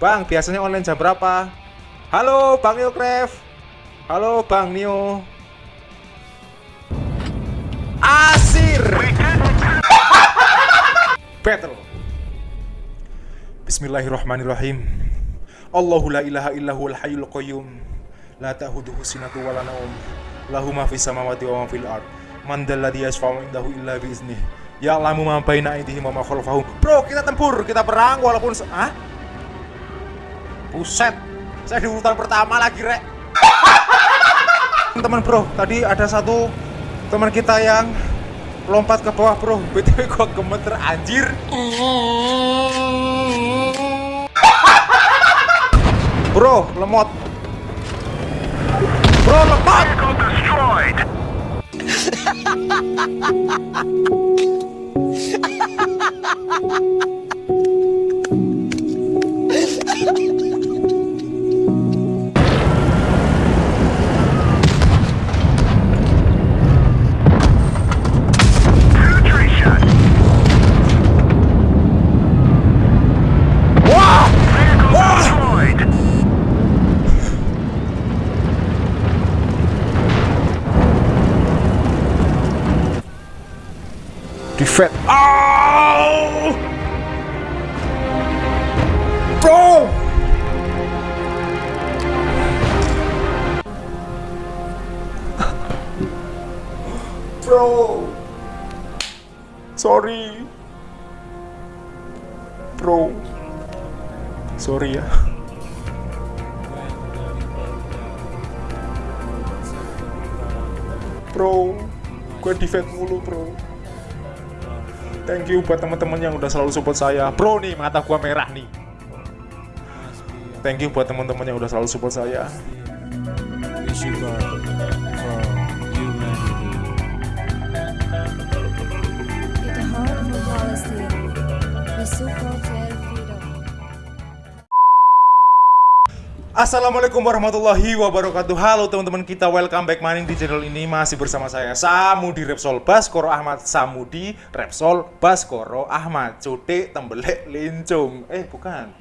Bang biasanya online jam berapa? Halo, Bang Newcraft. Halo, Bang Neo. Asir. Battle. Bismillahirrahmanirrahim. Allahu la ilaha illahu al hayyul qayyum. La ta'khudhuhu sinatu wa la nawm. Lahu ma fis samawati wa ma fil ard. Man dalladhi yashfa'u indahu illa bi iznihi. Ya lamu ma baina aydihim wa ma khalfahum. Bro, kita tempur, kita perang walaupun ah? Buset. Saya di urutan pertama lagi, Rek. Teman bro, tadi ada satu teman kita yang lompat ke bawah bro BTW gua gemeter anjir Bro, lemot Bro, lemot Defend. Oh! Bro! Bro! Sorry. Bro. Sorry ya. Bro, gue defend mulu bro. Thank you buat teman-teman yang udah selalu support saya. Bro nih mata gua merah nih. Thank you buat teman-teman yang udah selalu support saya. Wish Assalamualaikum warahmatullahi wabarakatuh. Halo teman-teman kita welcome back maning di channel ini. Masih bersama saya Samudi Repsol Baskoro Ahmad. Samudi Repsol Baskoro Ahmad. Cutik Tembelek Lincung. Eh bukan.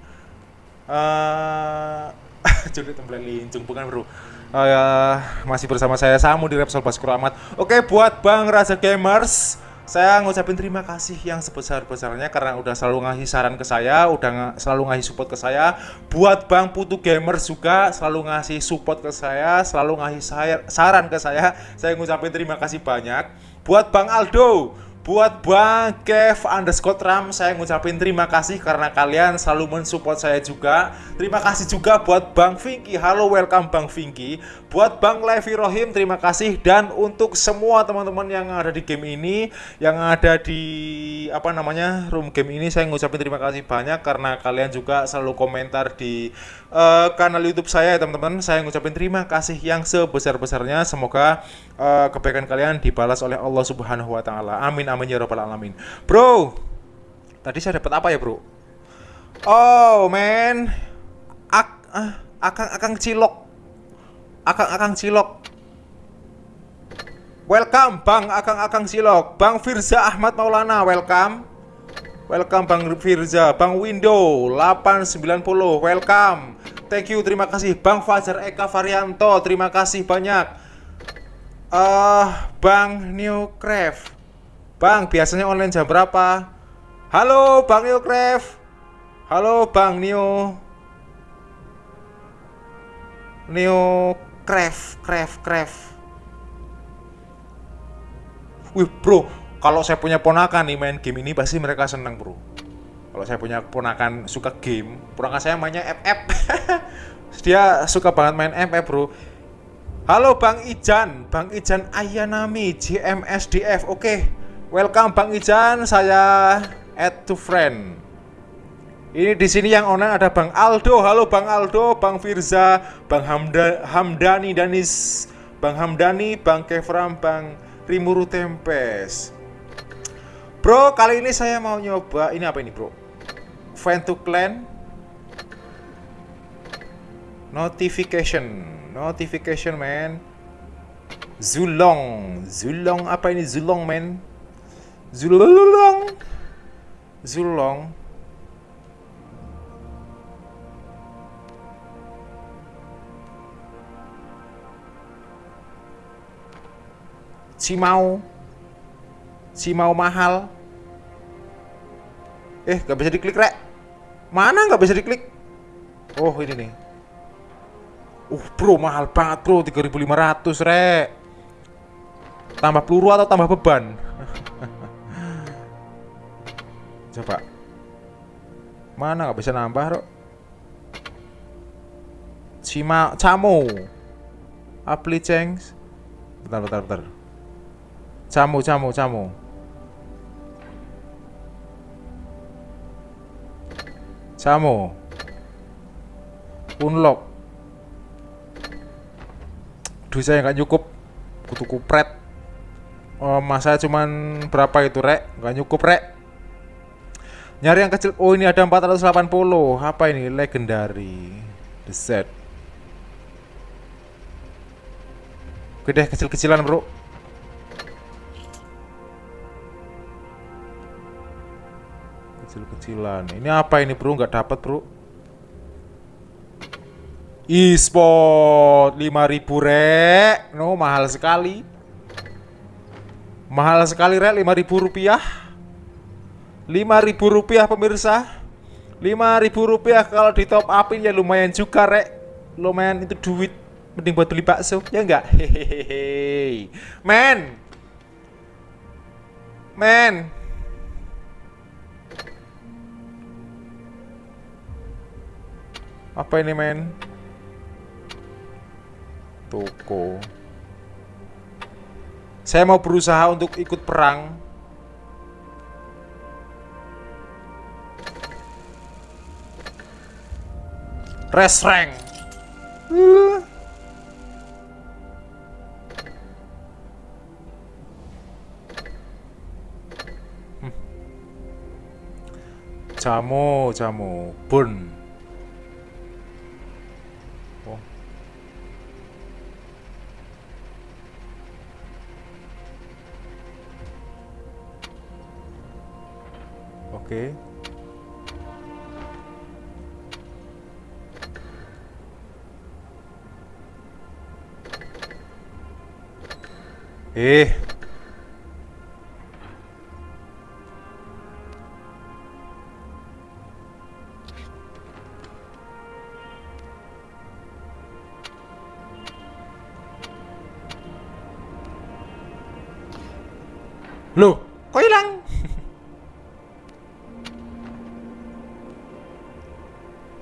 Eh, Cutik Tembelek Lincung. Bukan bro. Eh, Masih bersama saya Samudi Repsol Baskoro Ahmad. Oke buat Bang Raja Gamers saya ngucapin terima kasih yang sebesar-besarnya karena udah selalu ngasih saran ke saya, udah selalu ngasih support ke saya. Buat Bang Putu Gamers juga selalu ngasih support ke saya, selalu ngasih saran ke saya. Saya ngucapin terima kasih banyak. Buat Bang Aldo, buat Bang Kev underscore Ram, saya ngucapin terima kasih karena kalian selalu mensupport saya juga. Terima kasih juga buat Bang Vinky, halo welcome Bang Vinky. Buat Bang Levi Rohim, terima kasih. Dan untuk semua teman-teman yang ada di game ini, yang ada di apa namanya room game ini, saya ngucapin terima kasih banyak karena kalian juga selalu komentar di eh, kanal YouTube saya, ya, teman-teman. Saya ngucapin terima kasih yang sebesar-besarnya. Semoga eh, kebaikan kalian dibalas oleh Allah Subhanahu Wa Taala. Amin amin ya robbal alamin. Bro, tadi saya dapat apa ya, bro? Oh, man. Ak ah, akang akang cilok. Akang akang cilok. Welcome Bang Akang Akang Cilok. Bang Firza Ahmad Maulana, welcome. Welcome Bang Firza, Bang Window 890, welcome. Thank you, terima kasih Bang Fajar Eka Varianto, terima kasih banyak. Eh, Bang Newcraft. Bang, biasanya online jam berapa? Halo Bang Newcraft. Halo Bang Neo. Neo Craft, Craft, Craft. Wih bro, kalau saya punya ponakan nih main game ini pasti mereka seneng bro. Kalau saya punya ponakan suka game, ponakan saya mainnya FF. Dia suka banget main FF bro. Halo Bang Ijan, Bang Ijan Ayanami, GMSDF. Oke, welcome Bang Ijan, saya add to friend. Ini di sini yang online ada Bang Aldo. Halo Bang Aldo, Bang Firza, Bang Hamda, Hamdani Danis, Bang Hamdani, Bang Kevram, Bang Rimuru Tempes. Bro, kali ini saya mau nyoba ini apa ini, Bro? Find to clan notification. Notification, man. Zulong. Zulong apa ini Zulong, man? Zulong. Zulong. Cimau. Cimau mahal. Eh, gak bisa diklik, Rek. Mana gak bisa diklik? Oh, ini nih. Uh, bro, mahal banget, bro. 3500, Rek. Tambah peluru atau tambah beban? Coba. Mana nggak bisa nambah, Rok? Cima, Camo. Apli cengs. Bentar, bentar, bentar. Camo, camo, camo. Camo. Unlock. Duh saya nggak cukup. Kutu kupret. Oh, masa cuman berapa itu, Rek? Nggak cukup, Rek. Nyari yang kecil. Oh, ini ada 480. Apa ini? Legendary. The set. Oke deh, kecil-kecilan, Bro. Kecil-kecilan. Ini apa ini, Bro? Nggak dapat, Bro. E-sport 5000 rek. No, mahal sekali. Mahal sekali rek 5000 rupiah. 5000 rupiah pemirsa. 5000 rupiah kalau di top upin ya lumayan juga rek. Lumayan itu duit. Mending buat beli bakso, ya enggak? Hehehe. Men. Men. Apa ini men? Toko. Saya mau berusaha untuk ikut perang. Res rank. Hmm. Jamu, jamu, burn. Oh. Oke. Eh. Loh, kok hilang?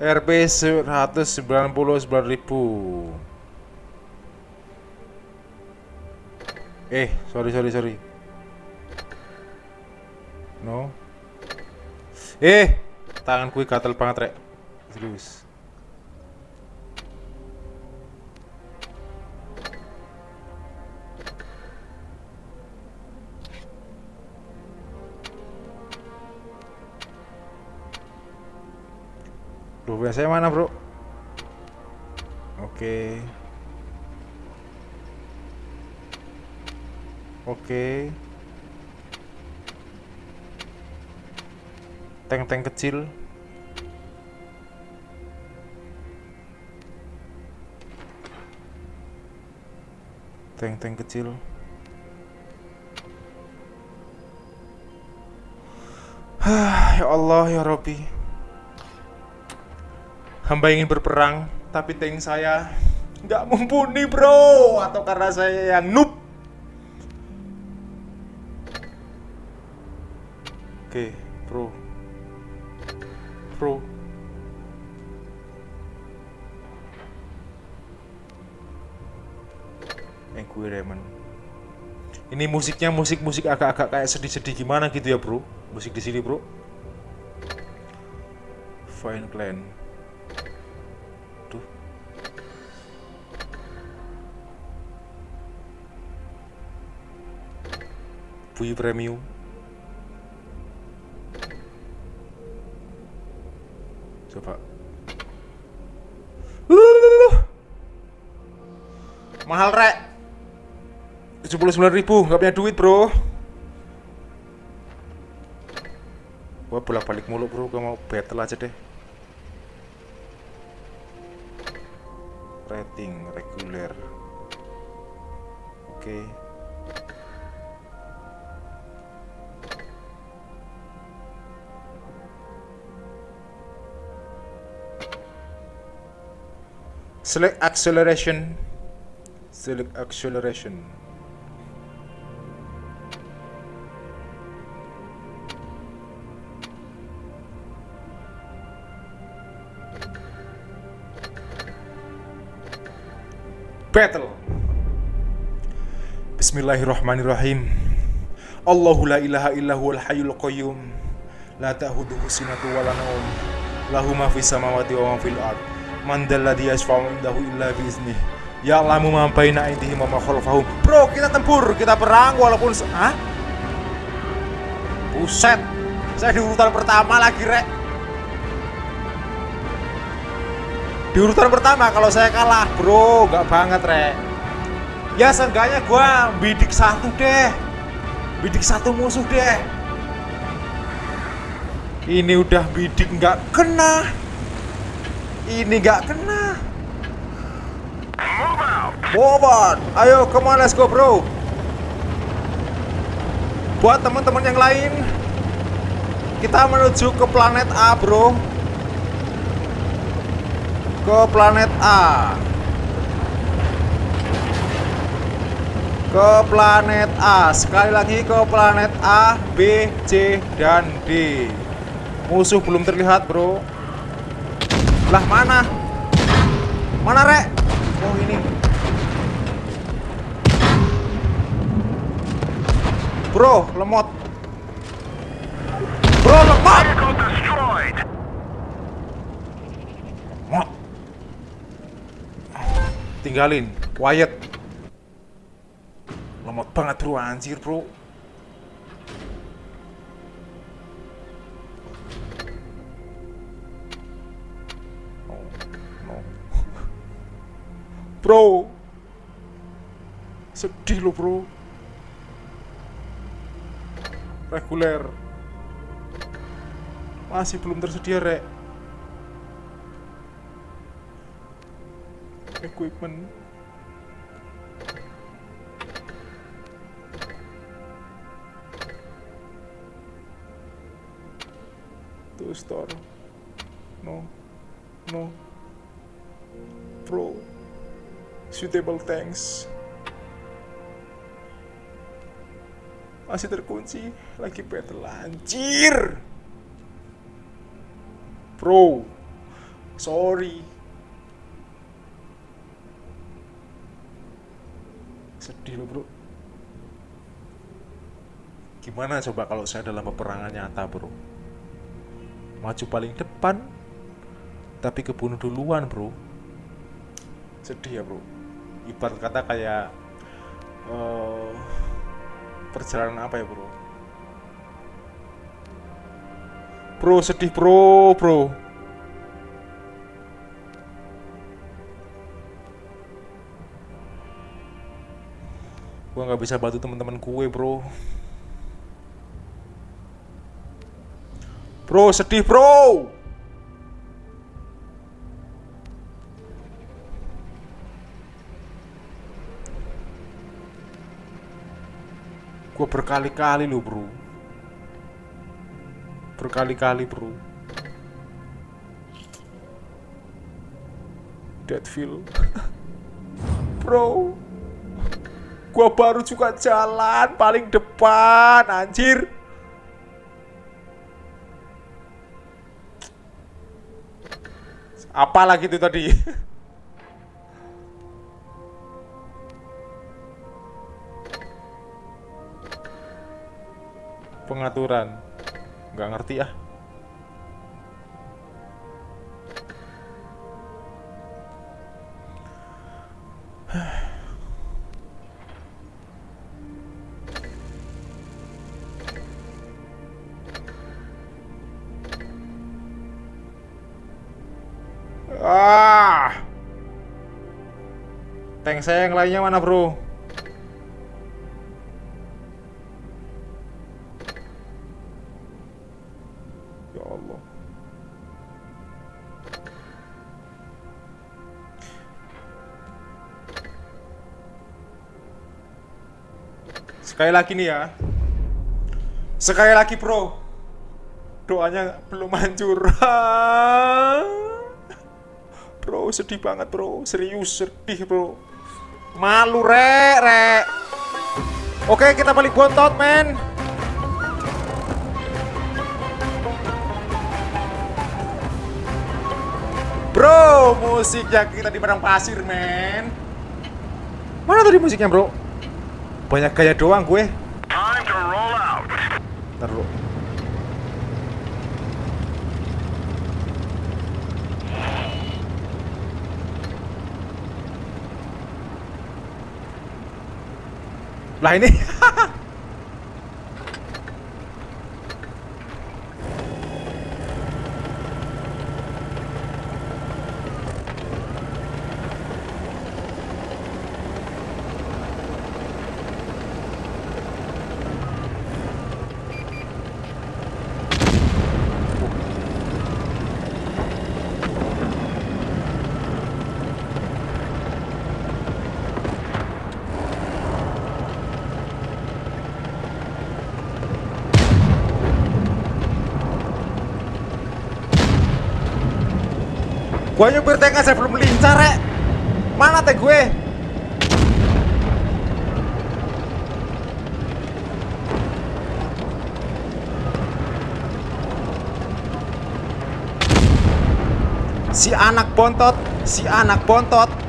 RP 199 ribu Eh, sorry sorry sorry. No. Eh, tangan kui gatel banget rek. Serius. Duh, biasanya mana bro? Oke Oke. Tank-tank kecil. Tank-tank kecil. Ya Allah ya Robbi Hamba ingin berperang, tapi tank saya nggak mumpuni bro, atau karena saya yang noob. Oke, bro, bro. Gue Raymond. Ini musiknya musik-musik agak-agak kayak sedih-sedih gimana gitu ya bro? Musik di sini bro. Fine Clan. Tuh. Premium. mahal rek. 79 ribu nggak punya duit bro. Gua bolak balik mulu bro. Gua mau battle aja deh. Rating reguler. Oke. Okay. select acceleration. Select acceleration. Battle. Bismillahirrahmanirrahim. Allahu la ilaha illa huwal hayyul qayyum. La ta'khudhuhu sinatu wa la nawm. Lahu ma fis samawati wa ma fil ard. Man dalladhi yashfa'u indahu illa bi iznih. Ya'lamu ma baina aydihim wa ma khalfahum. Bro, kita tempur, kita perang walaupun Hah? Buset. Saya di urutan pertama lagi, Rek. Di urutan pertama kalau saya kalah, Bro, nggak banget, Rek. Ya seenggaknya gua bidik satu deh. Bidik satu musuh deh. Ini udah bidik nggak kena. Ini nggak kena. Out. Ayo, come on, let's go, bro. Buat teman-teman yang lain, kita menuju ke planet A, bro. Ke planet A. Ke planet A. Sekali lagi ke planet A, B, C, dan D. Musuh belum terlihat, bro. Lah mana? Mana, Rek? Oh, ini. Bro, lemot. Bro, lemot. Lemot. Tinggalin, quiet. Lemot banget, bro, anjir, bro. Bro. Sedih lo, bro. Reguler. Masih belum tersedia, Rek. Equipment. To store. No. No. Pro. Suitable tanks. Masih terkunci. Lagi battle anjir. Bro. Sorry. Sedih lo bro. Gimana coba kalau saya dalam peperangan nyata bro? Maju paling depan, tapi kebunuh duluan bro. Sedih ya bro. Ibarat kata kayak eh, perjalanan apa ya bro? Bro sedih bro bro. Gua nggak bisa bantu teman-teman gue bro. Bro sedih bro. Gue berkali-kali lo bro. Berkali-kali bro. Deadfield. bro. Gua baru juga jalan paling depan, anjir. Apa lagi itu tadi? Pengaturan. Nggak ngerti ah. Ah. Tank saya yang lainnya mana, Bro? Allah. Sekali lagi nih ya. Sekali lagi, Bro. Doanya belum hancur. bro sedih banget bro serius sedih bro malu rek rek oke kita balik bontot men bro musiknya kita di padang pasir men mana tadi musiknya bro banyak gaya doang gue Time to roll out. Ntar dulu. Lah ini Gua nyupir tank aja belum lincah rek Mana teh gue? Si anak bontot Si anak bontot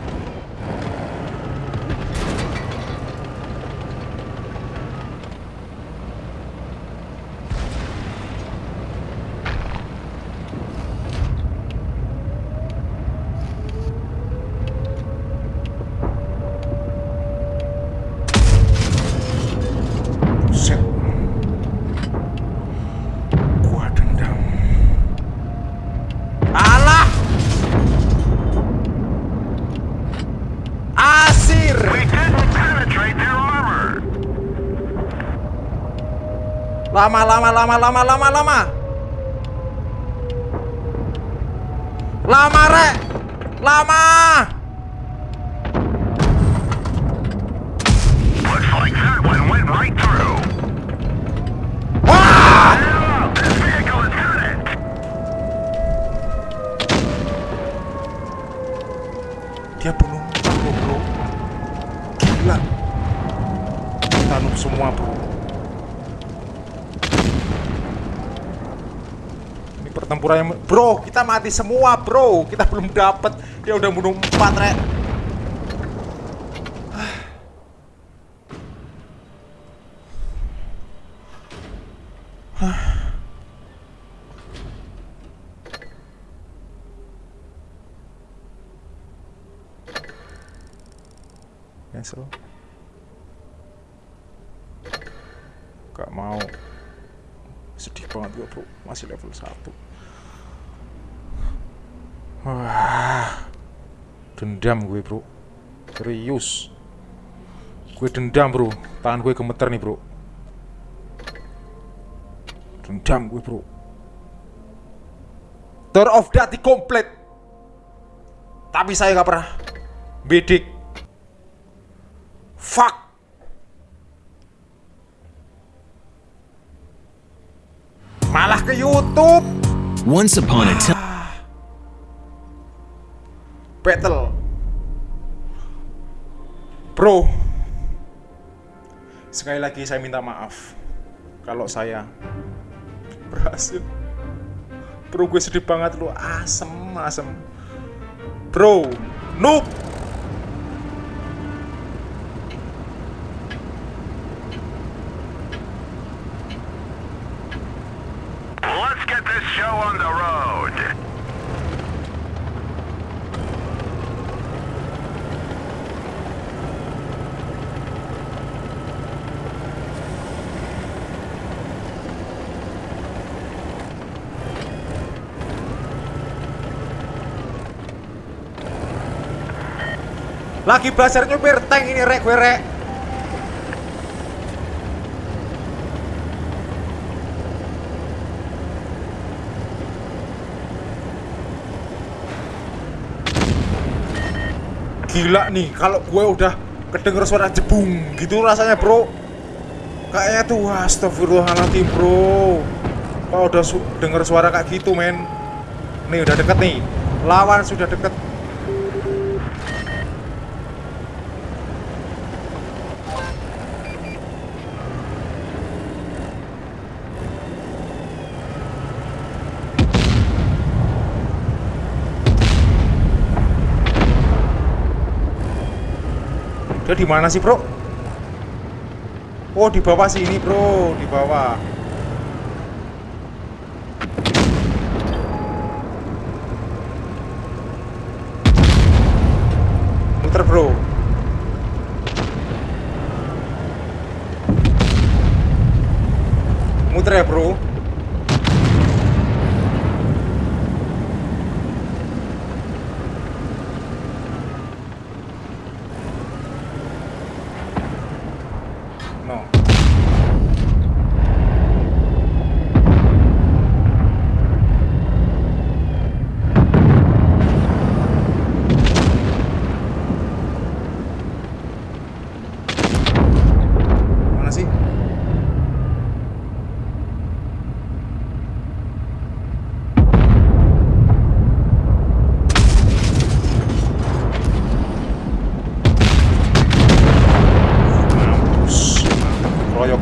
Buset. Gua dendam. Alah! Asir! We didn't penetrate their armor. Lama, lama, lama, lama, lama, lama. Lama, Rek. Lama. Yang... Bro, kita mati semua, bro. Kita belum dapet. Dia udah bunuh empat, rek. Cancel. Gak mau. Sedih banget gue bro, masih level 1 Wah, dendam gue bro, serius. Gue dendam bro, tangan gue gemeter nih bro. Dendam gue bro. Tour of Dati komplit. Tapi saya gak pernah bidik. Fuck. Malah ke YouTube. Once upon a time. Battle. Bro. Sekali lagi saya minta maaf kalau saya berhasil. Bro, gue sedih banget lu. Asem, asem. Bro, noob. Let's get this show on the road. Lagi belajar nyupir tank ini rek gue rek. Gila nih kalau gue udah kedenger suara jebung gitu rasanya bro. Kayaknya tuh astagfirullahaladzim bro. Kalau udah su denger suara kayak gitu men. Nih udah deket nih. Lawan sudah deket Dia di mana sih, Bro? Oh, di bawah sini, Bro. Di bawah. Muter, Bro. Muter ya, Bro. No. Mana sih? Mampus. Royok.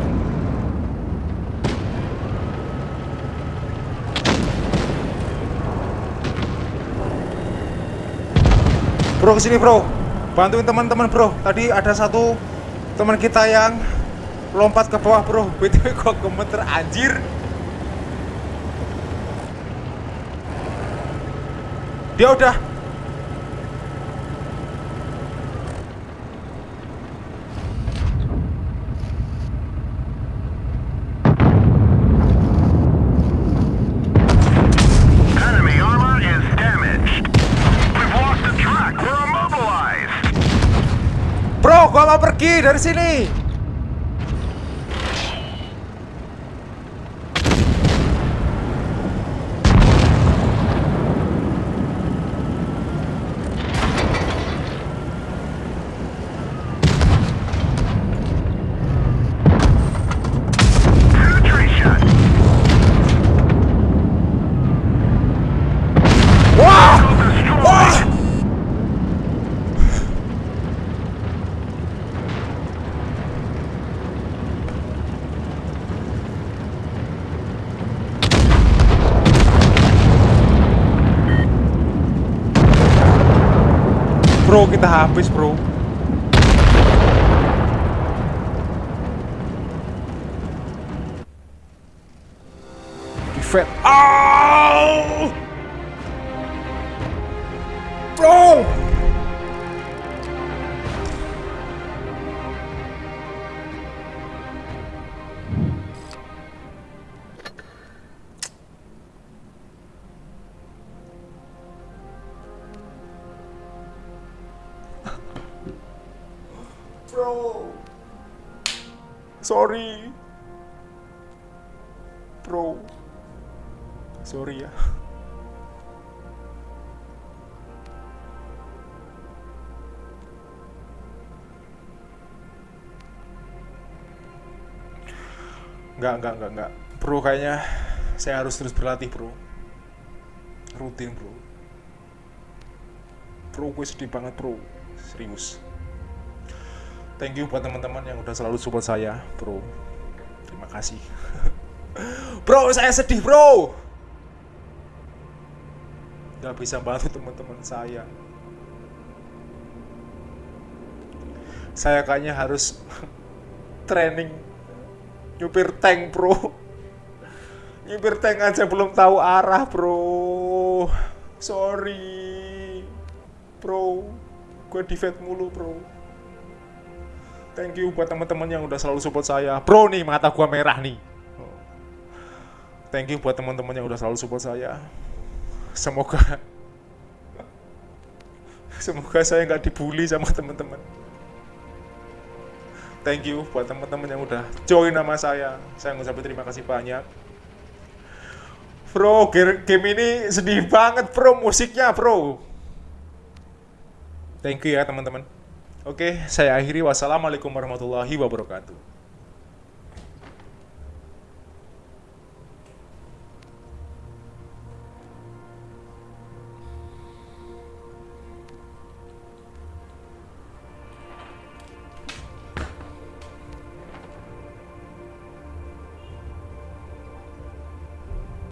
Bro ke sini bro. Bantuin teman-teman bro. Tadi ada satu teman kita yang lompat ke bawah bro. BTW kok gemeter anjir. Dia udah Mau pergi dari sini. Bro, kita habis, bro. Au! Bro! Bro. Sorry. Bro. Sorry ya. Enggak, enggak, enggak, enggak. Bro, kayaknya saya harus terus berlatih, bro. Rutin, bro. Bro, gue sedih banget, bro. Serius. Thank you buat teman-teman yang udah selalu support saya, bro. Terima kasih. bro, saya sedih, bro. Gak bisa bantu teman-teman saya. Saya kayaknya harus training nyupir tank bro nyupir tank aja belum tahu arah bro sorry bro gue defend mulu bro thank you buat teman-teman yang udah selalu support saya bro nih mata gua merah nih thank you buat teman-teman yang udah selalu support saya semoga semoga saya nggak dibully sama teman-teman thank you buat teman-teman yang udah join nama saya. Saya ngucapin terima kasih banyak. Bro, game ini sedih banget bro, musiknya bro. Thank you ya teman-teman. Oke, saya akhiri. Wassalamualaikum warahmatullahi wabarakatuh.